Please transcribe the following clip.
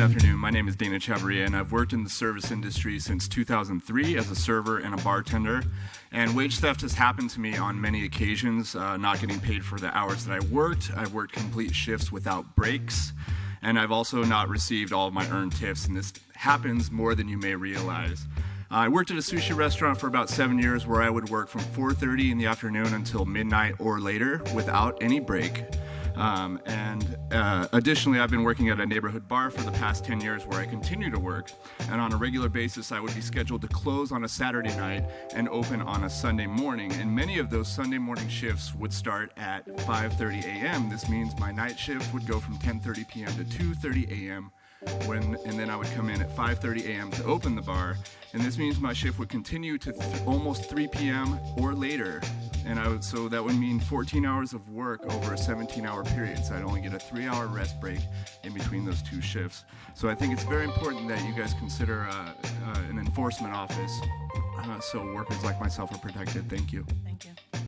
Good afternoon. My name is Dana Chavarria, and I've worked in the service industry since 2003 as a server and a bartender. And wage theft has happened to me on many occasions, uh, not getting paid for the hours that I worked. I've worked complete shifts without breaks, and I've also not received all of my earned tips, and this happens more than you may realize. I worked at a sushi restaurant for about seven years where I would work from 4.30 in the afternoon until midnight or later without any break. Um, and uh, additionally, I've been working at a neighborhood bar for the past 10 years where I continue to work. And on a regular basis, I would be scheduled to close on a Saturday night and open on a Sunday morning. And many of those Sunday morning shifts would start at 5.30 a.m. This means my night shift would go from 10.30 p.m. to 2.30 a.m when and then I would come in at 5:30 a.m. to open the bar, and this means my shift would continue to th almost 3 p.m. or later, and I would so that would mean 14 hours of work over a 17-hour period. So I'd only get a three-hour rest break in between those two shifts. So I think it's very important that you guys consider uh, uh, an enforcement office uh, so workers like myself are protected. Thank you. Thank you.